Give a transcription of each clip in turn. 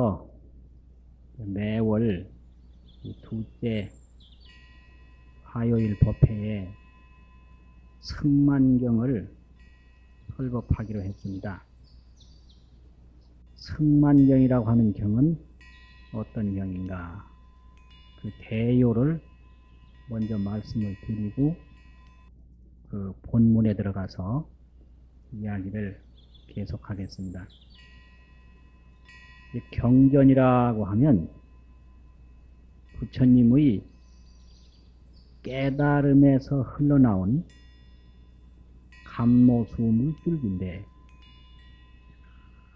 오늘부터 매월 이 둘째 화요일 법회에 승만경을 설법하기로 했습니다. 승만경이라고 하는 경은 어떤 경인가? 그 대요를 먼저 말씀을 드리고 그 본문에 들어가서 이야기를 계속하겠습니다. 이 경전이라고 하면 부처님의 깨달음에서 흘러나온 감노수 물 줄기인데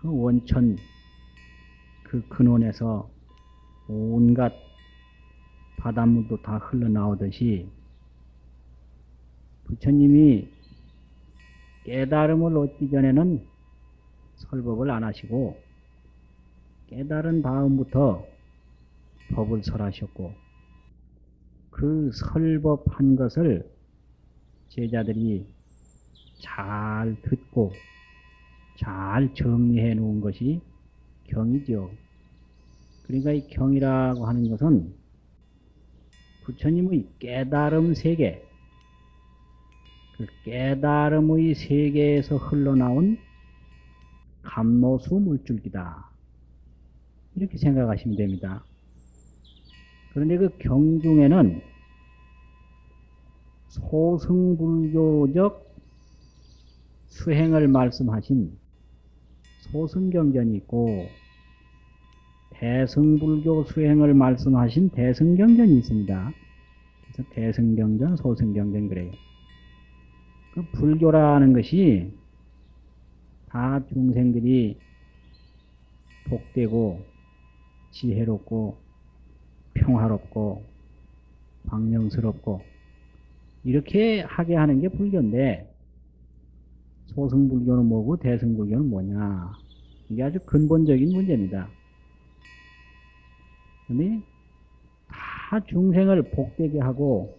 그 원천 그 근원에서 온갖 바닷물도 다 흘러나오듯이 부처님이 깨달음을 얻기 전에는 설법을 안 하시고 깨달은 다음부터 법을 설하셨고 그 설법한 것을 제자들이 잘 듣고 잘 정리해 놓은 것이 경이죠. 그러니까 이 경이라고 하는 것은 부처님의 깨달음 세계, 그 깨달음의 세계에서 흘러나온 감노수 물줄기다. 이렇게 생각하시면 됩니다. 그런데 그 경중에는 소승불교적 수행을 말씀하신 소승경전이 있고 대승불교 수행을 말씀하신 대승경전이 있습니다. 그래서 대승경전, 소승경전 그래요. 그 불교라는 것이 다 중생들이 복되고 지혜롭고 평화롭고 광명스럽고 이렇게 하게 하는 게 불교인데 소승불교는 뭐고 대승불교는 뭐냐 이게 아주 근본적인 문제입니다. 근데 다 중생을 복되게 하고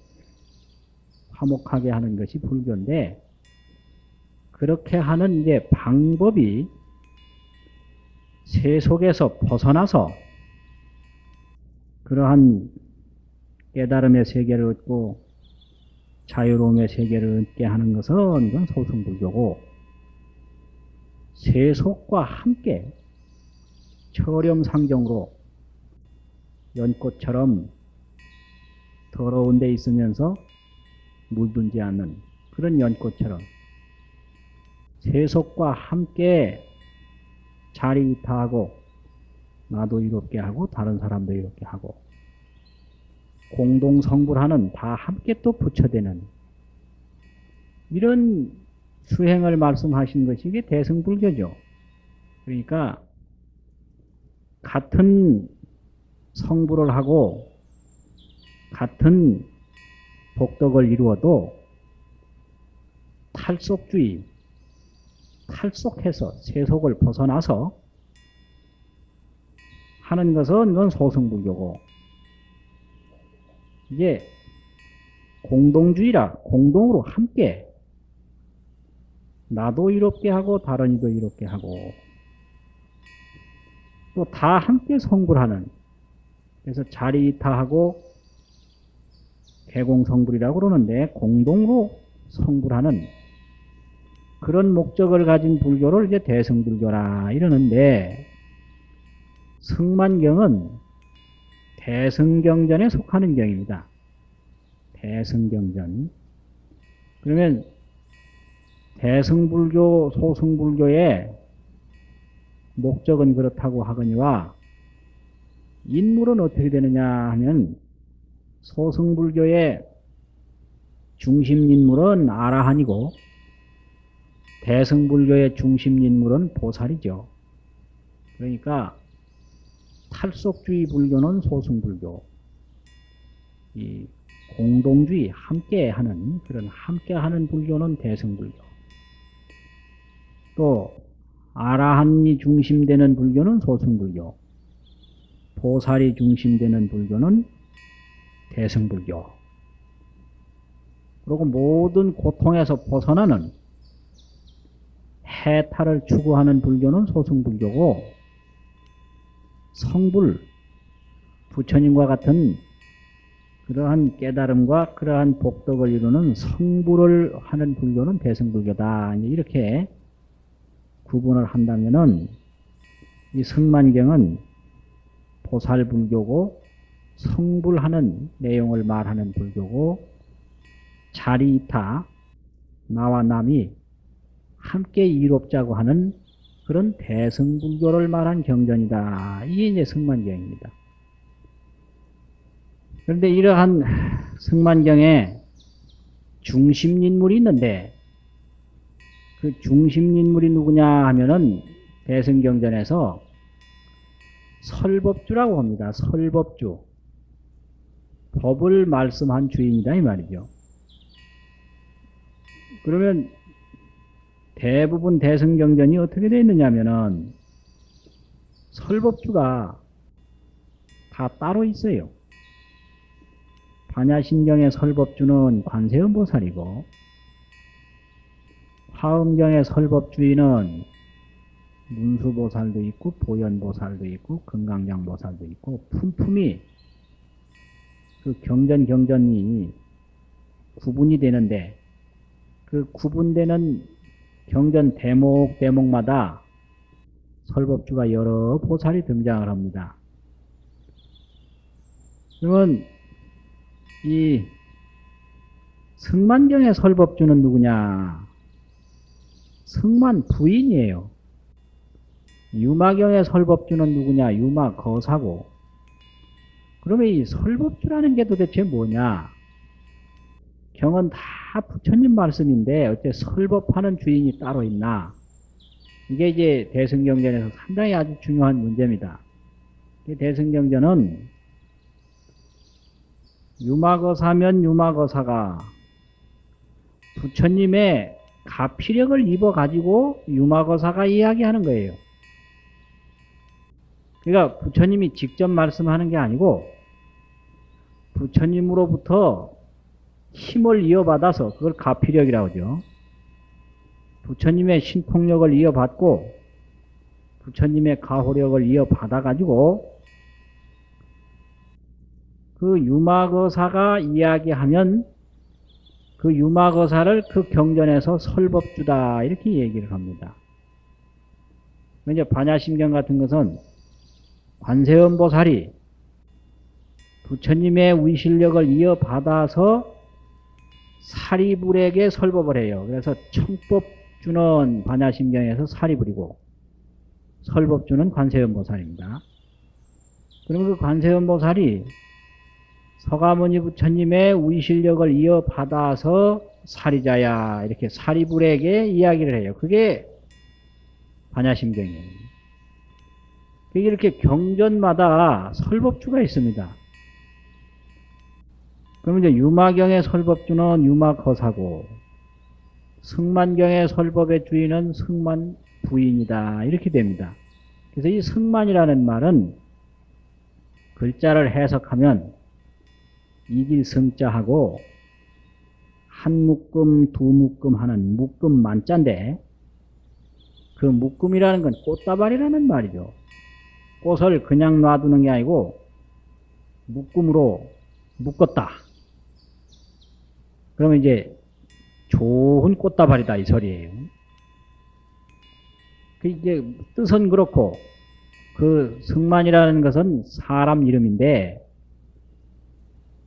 화목하게 하는 것이 불교인데 그렇게 하는 이제 방법이 세속에서 벗어나서 그러한 깨달음의 세계를 얻고 자유로움의 세계를 얻게 하는 것은 이건 소승불교고 세속과 함께 철염상정으로 연꽃처럼 더러운 데 있으면서 물들지 않는 그런 연꽃처럼 세속과 함께 자리타하고 나도 이롭게 하고 다른 사람도 이롭게 하고 공동 성불하는 다 함께 또 부처되는 이런 수행을 말씀하신 것이 이게 대승불교죠. 그러니까 같은 성불을 하고 같은 복덕을 이루어도 탈속주의, 탈속해서 세속을 벗어나서 하는 것은 이건 소승불교고. 이제 공동주의라 공동으로 함께 나도 이롭게 하고 다른 이도 이롭게 하고 또 다 함께 성불하는 그래서 자리이타하고 개공성불이라고 그러는데 공동으로 성불하는 그런 목적을 가진 불교를 이제 대승불교라 이러는데 승만경은 대승경전에 속하는 경입니다. 대승경전. 그러면 대승불교, 소승불교의 목적은 그렇다고 하거니와 인물은 어떻게 되느냐 하면 소승불교의 중심 인물은 아라한이고 대승불교의 중심 인물은 보살이죠. 그러니까 탈속주의 불교는 소승불교, 이 공동주의 함께하는 그런 함께하는 불교는 대승불교. 또 아라한이 중심되는 불교는 소승불교, 보살이 중심되는 불교는 대승불교. 그리고 모든 고통에서 벗어나는 해탈을 추구하는 불교는 소승불교고 성불, 부처님과 같은 그러한 깨달음과 그러한 복덕을 이루는 성불을 하는 불교는 대승불교다. 이렇게 구분을 한다면은 이 승만경은 보살불교고 성불하는 내용을 말하는 불교고 자리이타 나와 남이 함께 이롭자고 하는 그런 대승불교를 말한 경전이다. 이게 이제 승만경입니다. 그런데 이러한 승만경에 중심인물이 있는데 그 중심인물이 누구냐 하면은 대승경전에서 설법주라고 합니다. 설법주. 법을 말씀한 주인이다 이 말이죠. 그러면 대부분 대승경전이 어떻게 되어 있느냐 하면은 설법주가 다 따로 있어요. 반야신경의 설법주는 관세음보살이고 화엄경의 설법주의는 문수보살도 있고 보현보살도 있고 금강장보살도 있고 품품이 그 경전 경전이 구분이 되는데 그 구분되는 경전 대목 대목마다 설법주가 여러 보살이 등장을 합니다. 그러면 이 승만경의 설법주는 누구냐? 승만 부인이에요. 유마경의 설법주는 누구냐? 유마 거사고. 그러면 이 설법주라는 게 도대체 뭐냐? 경은 다 부처님 말씀인데 어째 설법하는 주인이 따로 있나? 이게 이제 대승경전에서 상당히 아주 중요한 문제입니다. 대승경전은 유마거사면 유마거사가 부처님의 가피력을 입어가지고 유마거사가 이야기하는 거예요. 그러니까 부처님이 직접 말씀하는 게 아니고 부처님으로부터 힘을 이어받아서 그걸 가피력이라고 하죠. 부처님의 신통력을 이어받고 부처님의 가호력을 이어받아가지고 그 유마거사가 이야기하면 그 유마거사를 그 경전에서 설법주다 이렇게 얘기를 합니다. 이제 반야심경 같은 것은 관세음보살이 부처님의 위실력을 이어받아서 사리불에게 설법을 해요. 그래서 청법주는 반야심경에서 사리불이고 설법주는 관세음보살입니다. 그러면 그 관세음보살이 서가모니 부처님의 위실력을 이어받아서 사리자야 이렇게 사리불에게 이야기를 해요. 그게 반야심경이에요. 이렇게 경전마다 설법주가 있습니다. 그러면 이제 유마경의 설법주는 유마거사고 승만경의 설법의 주인은 승만 부인이다 이렇게 됩니다. 그래서 이 승만이라는 말은 글자를 해석하면 이길 성자하고 한 묶음 두 묶음 하는 묶음 만자인데 그 묶음이라는 건 꽃다발이라는 말이죠. 꽃을 그냥 놔두는 게 아니고 묶음으로 묶었다. 그러면 이제 좋은 꽃다발이다 이 소리예요. 그 이제 뜻은 그렇고 그 승만이라는 것은 사람 이름인데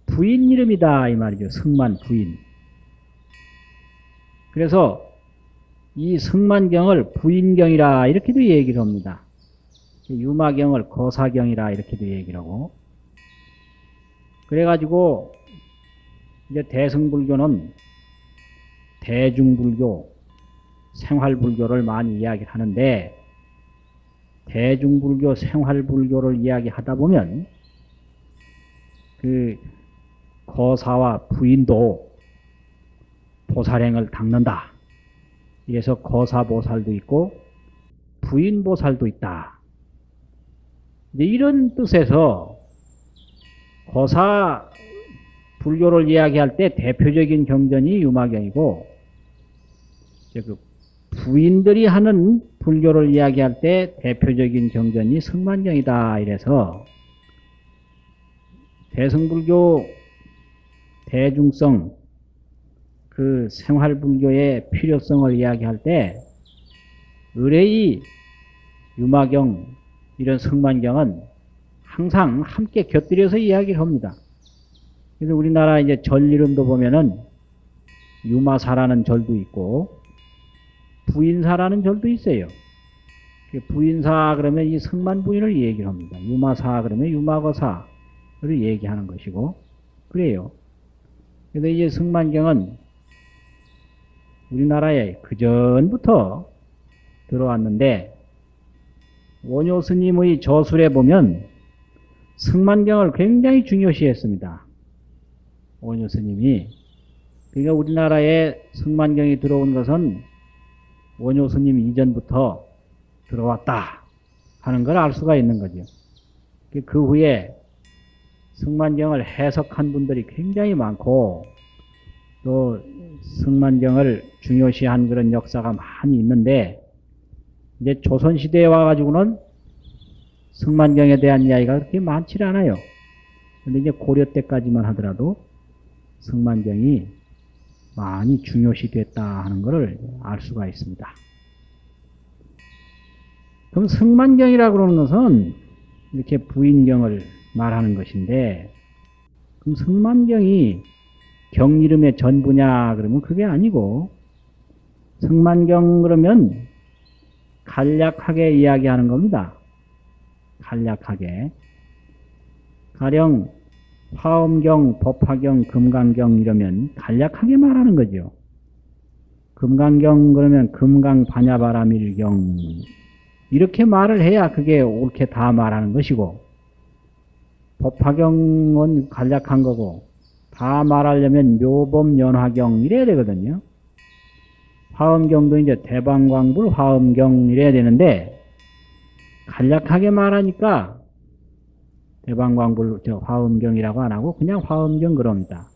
부인 이름이다 이 말이죠. 승만 부인. 그래서 이 승만경을 부인경이라 이렇게도 얘기를 합니다. 유마경을 거사경이라 이렇게도 얘기를 하고 그래가지고 이제 대승불교는 대중불교, 생활불교를 많이 이야기를 하는데 대중불교, 생활불교를 이야기하다 보면 그 거사와 부인도 보살행을 닦는다. 이래서 거사보살도 있고 부인보살도 있다. 이런 뜻에서 거사 불교를 이야기할 때 대표적인 경전이 유마경이고 이제 그 부인들이 하는 불교를 이야기할 때 대표적인 경전이 승만경이다. 이래서 대승불교 대중성 그 생활불교의 필요성을 이야기할 때 의뢰의 유마경 이런 승만경은 항상 함께 곁들여서 이야기를 합니다. 그래서 우리나라 이제 절 이름도 보면은 유마사라는 절도 있고 부인사라는 절도 있어요. 부인사 그러면 이 승만 부인을 얘기를 합니다. 유마사 그러면 유마거사를 얘기하는 것이고 그래요. 그래서 이제 승만경은 우리나라에 그 전부터 들어왔는데 원효 스님의 저술에 보면 승만경을 굉장히 중요시했습니다. 원효 스님이 그러니까 우리나라에 승만경이 들어온 것은 원효 스님 이전부터 들어왔다 하는 걸 알 수가 있는 거죠. 그 후에 승만경을 해석한 분들이 굉장히 많고 또 승만경을 중요시한 그런 역사가 많이 있는데 이제 조선시대에 와가지고는 승만경에 대한 이야기가 그렇게 많지 않아요. 근데 이제 고려 때까지만 하더라도 승만경이 많이 중요시 됐다 하는 것을 알 수가 있습니다. 그럼 승만경이라고 그러는 것은 이렇게 부인경을 말하는 것인데 그럼 승만경이 경 이름의 전부냐 그러면 그게 아니고 승만경 그러면 간략하게 이야기하는 겁니다. 간략하게. 가령 화엄경, 법화경, 금강경 이러면 간략하게 말하는 거죠. 금강경 그러면 금강 반야바라밀경 이렇게 말을 해야 그게 옳게 다 말하는 것이고 법화경은 간략한 거고 다 말하려면 묘범 연화경 이래야 되거든요. 화엄경도 이제 대방광불 화엄경 이래야 되는데 간략하게 말하니까 대방광불 저 화엄경이라고 안 하고 그냥 화엄경 그럽니다.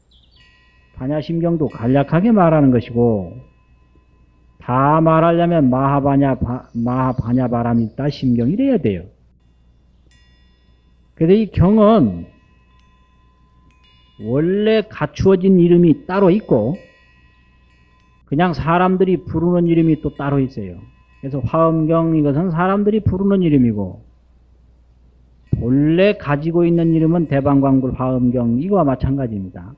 반야심경도 간략하게 말하는 것이고 다 말하려면 마하바냐 마하바냐 바람이 있다 심경 이래야 돼요. 그래서 이 경은 원래 갖추어진 이름이 따로 있고 그냥 사람들이 부르는 이름이 또 따로 있어요. 그래서 화엄경 이것은 사람들이 부르는 이름이고 본래 가지고 있는 이름은 대방광불 화엄경 이거와 마찬가지입니다.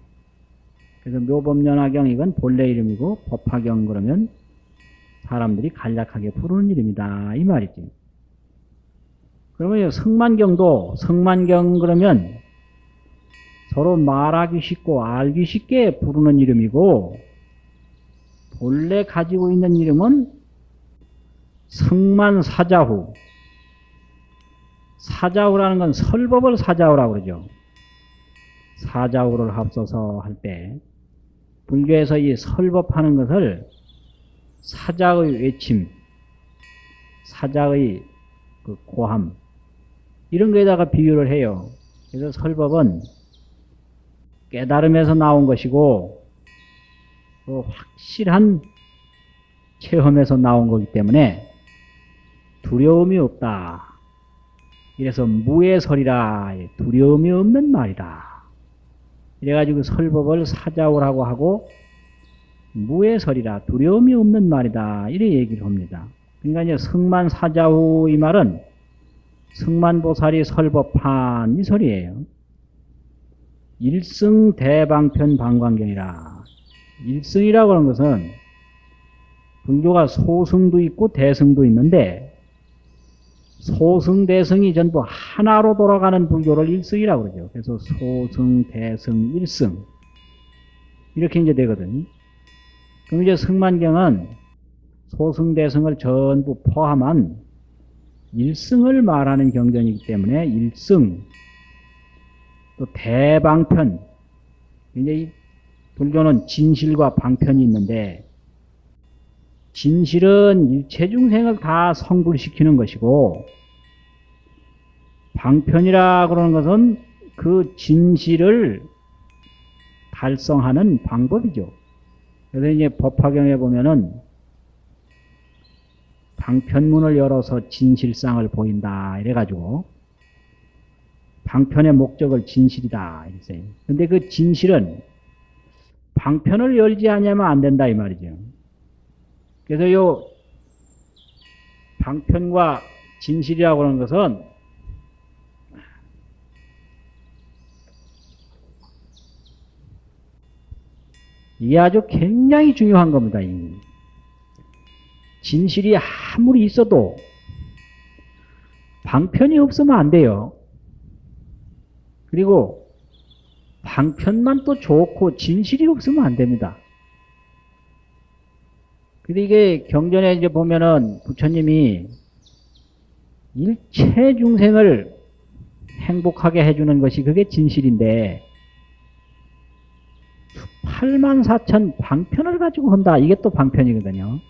그래서 묘법연화경 이건 본래 이름이고 법화경 그러면 사람들이 간략하게 부르는 이름이다 이 말이지. 그러면 성만경도 성만경 그러면 서로 말하기 쉽고 알기 쉽게 부르는 이름이고 본래 가지고 있는 이름은 성만사자후 사자후라는 건 설법을 사자후라고 그러죠. 사자후를 합쳐서 할 때 불교에서 이 설법하는 것을 사자의 외침, 사자의 그 고함 이런 거에다가 비유를 해요. 그래서 설법은 깨달음에서 나온 것이고 그 확실한 체험에서 나온 거기 때문에 두려움이 없다. 이래서 무해설이라 두려움이 없는 말이다. 이래가지고 설법을 사자오라고 하고 무해설이라 두려움이 없는 말이다. 이래 얘기를 합니다. 그러니까 이제 성만 사자후 이 말은 성만보살이 설법한 이 소리예요. 일승 대방편 방광경이라. 일승이라고 하는 것은 불교가 소승도 있고 대승도 있는데 소승, 대승이 전부 하나로 돌아가는 불교를 일승이라고 그러죠. 그래서 소승, 대승, 일승. 이렇게 이제 되거든요. 그럼 이제 승만경은 소승, 대승을 전부 포함한 일승을 말하는 경전이기 때문에 일승 또 대방편 이제 이 불교는 진실과 방편이 있는데 진실은 일체 중생을 다 성불시키는 것이고 방편이라 그러는 것은 그 진실을 달성하는 방법이죠. 그래서 이제 법화경에 보면은 방편문을 열어서 진실상을 보인다 이래가지고 방편의 목적을 진실이다 이랬어요. 근데 그 진실은 방편을 열지 않으면 안 된다 이 말이죠. 그래서 요 방편과 진실이라고 하는 것은 이게 아주 굉장히 중요한 겁니다. 진실이 아무리 있어도 방편이 없으면 안 돼요. 그리고 방편만 또 좋고 진실이 없으면 안 됩니다. 근데 이게 경전에 이제 보면은 부처님이 일체 중생을 행복하게 해주는 것이 그게 진실인데 8만 4천 방편을 가지고 한다. 이게 또 방편이거든요.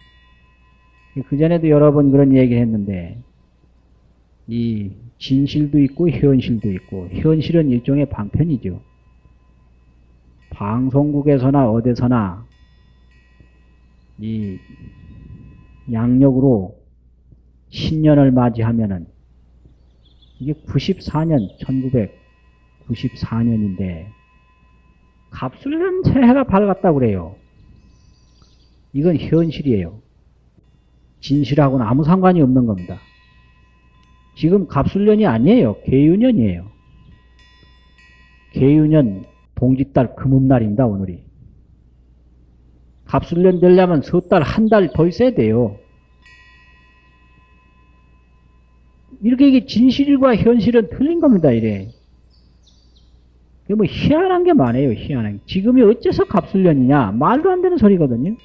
그 전에도 여러 번 그런 얘기 했는데 이 진실도 있고 현실도 있고 현실은 일종의 방편이죠. 방송국에서나 어디서나 이 양력으로 신년을 맞이하면은 이게 94년 1994년인데 갑술년 새해가 밝았다고 그래요. 이건 현실이에요. 진실하고는 아무 상관이 없는 겁니다. 지금 갑술년이 아니에요. 개유년이에요. 개유년 동짓달 금음날입니다. 오늘이. 갑술년 되려면 석 달, 한 달 더 있어야 돼요. 이렇게 이게 진실과 현실은 틀린 겁니다. 이래. 뭐 희한한 게 많아요. 희한한 게. 지금이 어째서 갑술년이냐? 말도 안 되는 소리거든요.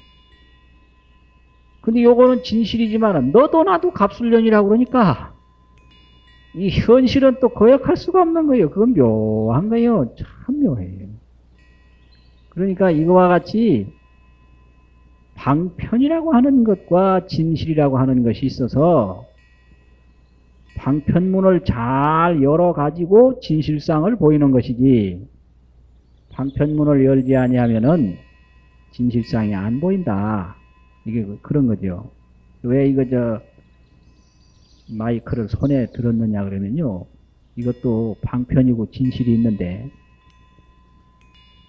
근데 요거는 진실이지만 너도 나도 갑술년이라고 그러니까 이 현실은 또 거역할 수가 없는 거예요. 그건 묘한 거예요. 참 묘해요. 그러니까 이거와 같이 방편이라고 하는 것과 진실이라고 하는 것이 있어서 방편문을 잘 열어가지고 진실상을 보이는 것이지 방편문을 열지 아니하면은 진실상이 안 보인다. 이게 그, 그런 거죠. 왜 이거 저 마이크를 손에 들었느냐 그러면요. 이것도 방편이고 진실이 있는데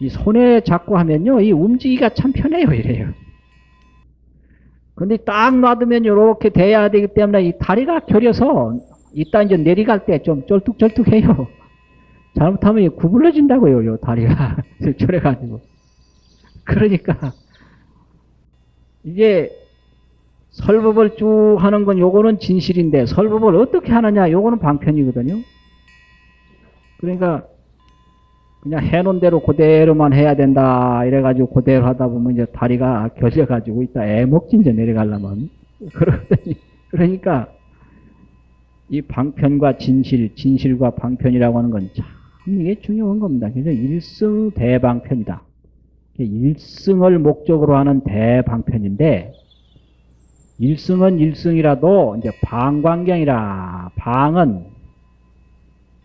이 손에 잡고 하면요. 이 움직이기가 참 편해요. 이래요. 근데 딱 놔두면 이렇게 돼야 되기 때문에 이 다리가 결여서 이따 이제 내려갈 때좀 쩔뚝쩔뚝해요. 잘못하면 구불러진다고요, 요 다리가. 저래가지고. 그러니까, 이제 설법을 쭉 하는 건 요거는 진실인데, 설법을 어떻게 하느냐, 요거는 방편이거든요. 그러니까, 그냥 해놓은 대로 그대로만 해야 된다, 이래가지고 그대로 하다 보면 이제 다리가 결려가지고 이따 애먹진저 내려가려면. 그러더니, 그러니까, 이 방편과 진실, 진실과 방편이라고 하는 건 참 이게 중요한 겁니다. 그래서 일승 대방편이다. 일승을 목적으로 하는 대방편인데 일승은 일승이라도 이제 방광경이라 방은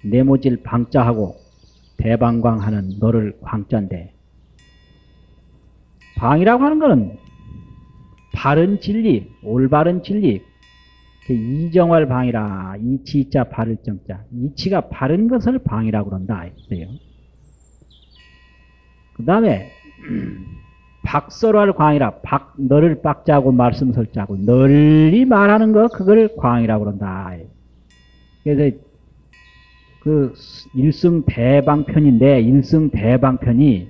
네모질 방자하고 대방광하는 너를 광자인데 방이라고 하는 것은 바른 진리, 올바른 진리, 이정월 방이라 이치자 바를 정자 이치가 바른 것을 방이라고 그런다 했어요. 그 다음에 박설할 광이라 박 너를 박자고 말씀 설자고 널리 말하는 거 그걸 광이라고 그런다. 그래서 그 일승 대방편인데 일승 대방편이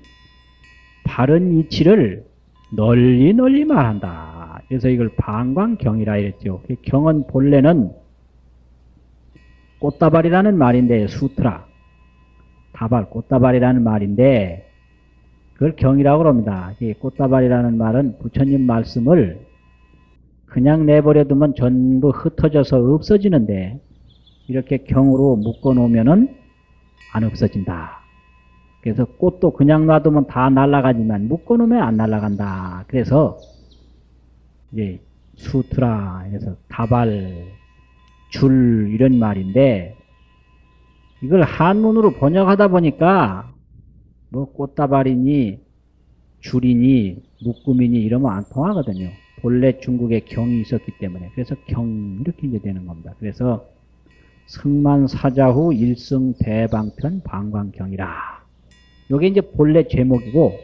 바른 이치를 널리 널리 말한다. 그래서 이걸 방광경이라 이랬죠. 그 경은 본래는 꽃다발이라는 말인데 수트라 다발 꽃다발이라는 말인데 그걸 경이라고 합니다. 꽃다발이라는 말은 부처님 말씀을 그냥 내버려두면 전부 흩어져서 없어지는데 이렇게 경으로 묶어 놓으면은 안 없어진다. 그래서 꽃도 그냥 놔두면 다 날아가지만 묶어 놓으면 안 날아간다. 그래서 이제 수트라 해서 다발 줄 이런 말인데 이걸 한문으로 번역하다 보니까 뭐 꽃다발이니 줄이니 묶음이니 이러면 안 통하거든요. 본래 중국에 경이 있었기 때문에 그래서 경 이렇게 이제 되는 겁니다. 그래서 승만사자후 일승 대방편 방광경이라. 요게 이제 본래 제목이고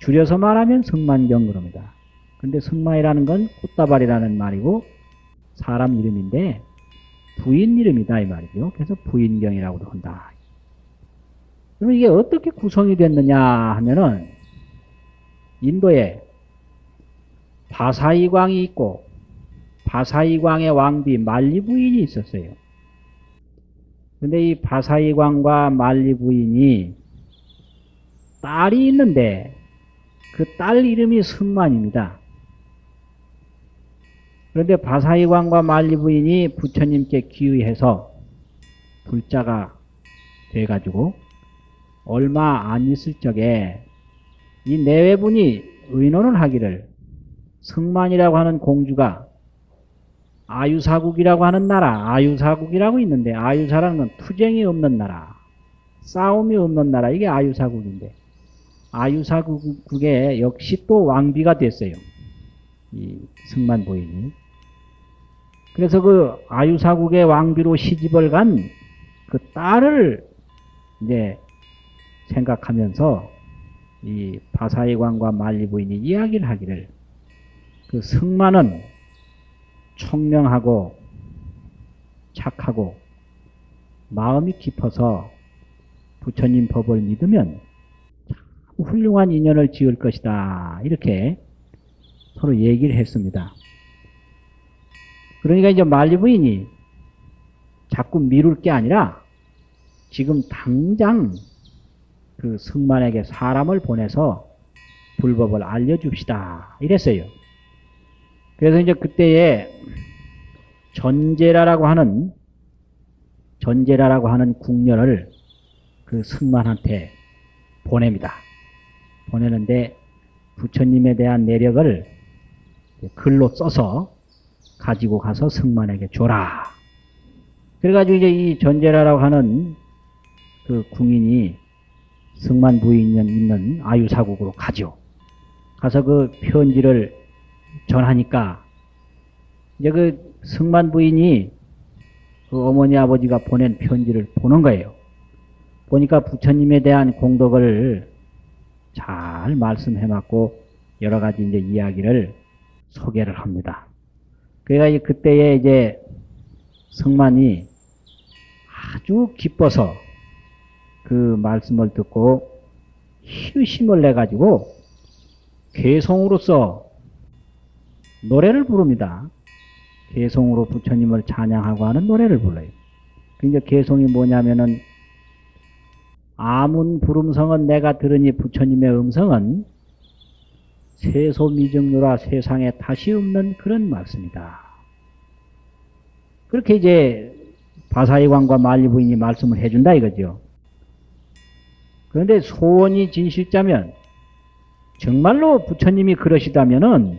줄여서 말하면 승만경 그럽니다. 근데 승만이라는 건 꽃다발이라는 말이고 사람 이름인데 부인 이름이다 이 말이죠. 그래서 부인경이라고도 한다. 그럼 이게 어떻게 구성이 됐느냐 하면은 인도에 바사이광이 있고 바사이광의 왕비 말리 부인이 있었어요. 근데 이 바사이광과 말리 부인이 딸이 있는데 그 딸 이름이 승만입니다. 그런데 바사이광과 말리 부인이 부처님께 기의해서 불자가 돼가지고 얼마 안 있을 적에 이 내외분이 의논을 하기를 승만이라고 하는 공주가 아유사국이라고 하는 나라, 아유사국이라고 있는데 아유사라는 건 투쟁이 없는 나라, 싸움이 없는 나라, 이게 아유사국인데 아유사국에 역시 또 왕비가 됐어요. 이 승만 부인이. 그래서 그 아유사국의 왕비로 시집을 간 그 딸을 이제 생각하면서 이 바사이광과 말리 부인이 이야기를 하기를 그 승만은 청명하고 착하고 마음이 깊어서 부처님 법을 믿으면 참 훌륭한 인연을 지을 것이다. 이렇게 서로 얘기를 했습니다. 그러니까 이제 말리 부인이 자꾸 미룰 게 아니라 지금 당장 그 승만에게 사람을 보내서 불법을 알려줍시다. 이랬어요. 그래서 이제 그때에 전제라라고 하는 전제라라고 하는 궁녀를 그 승만한테 보냅니다. 보내는데 부처님에 대한 내력을 글로 써서 가지고 가서 승만에게 줘라. 그래가지고 이제 이 전제라라고 하는 그 궁인이 승만 부인 있는 아유사국으로 가죠. 가서 그 편지를 전하니까 이제 그 승만 부인이 그 어머니 아버지가 보낸 편지를 보는 거예요. 보니까 부처님에 대한 공덕을 잘 말씀해놨고 여러 가지 이제 이야기를 소개를 합니다. 그래가 그때에 이제 승만이 아주 기뻐서 그 말씀을 듣고 희심을 내가지고 개성으로서 노래를 부릅니다. 개성으로 부처님을 찬양하고 하는 노래를 불러요. 그 이제 개성이 뭐냐면은 아문 부름성은 내가 들으니 부처님의 음성은 세소미정유라 세상에 다시 없는 그런 말씀이다. 그렇게 이제 바사이광과 말리부인이 말씀을 해준다 이거죠. 그런데 소원이 진실자면 정말로 부처님이 그러시다면은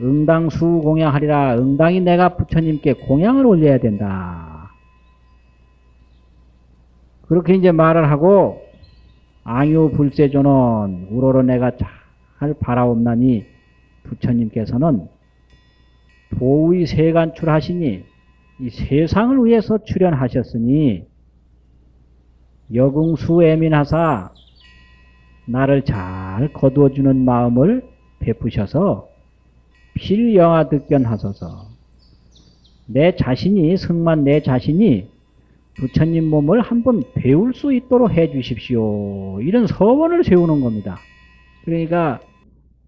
응당수 공양하리라 응당이 내가 부처님께 공양을 올려야 된다. 그렇게 이제 말을 하고 앙유 불세조는 우러러 내가 잘 바라옵나니 부처님께서는 도의 세간출하시니 이 세상을 위해서 출연하셨으니 여궁수 애민하사 나를 잘 거두어주는 마음을 베푸셔서 필영화 득견하소서 내 자신이 승만 내 자신이 부처님 몸을 한번 배울 수 있도록 해 주십시오. 이런 서원을 세우는 겁니다. 그러니까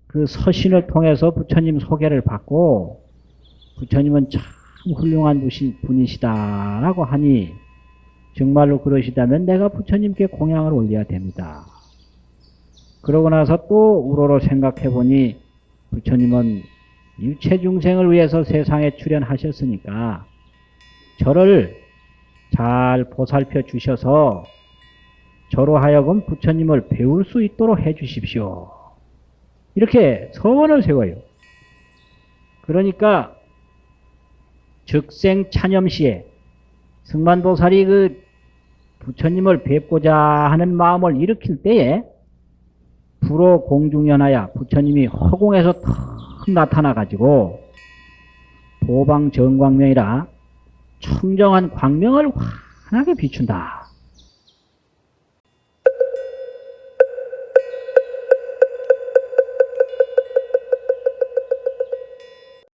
그 서신을 통해서 부처님 소개를 받고 부처님은 참 훌륭한 분이시다라고 하니 정말로 그러시다면 내가 부처님께 공양을 올려야 됩니다. 그러고 나서 또 우러러 생각해 보니 부처님은 일체 중생을 위해서 세상에 출연하셨으니까 저를 잘 보살펴 주셔서 저로 하여금 부처님을 배울 수 있도록 해 주십시오. 이렇게 서원을 세워요. 그러니까 즉생 찬염시에 승만보살이 그 부처님을 뵙고자 하는 마음을 일으킬 때에 불호 공중연하야 부처님이 허공에서 턱 나타나 가지고 도방 정광명이라 청정한 광명을 환하게 비춘다.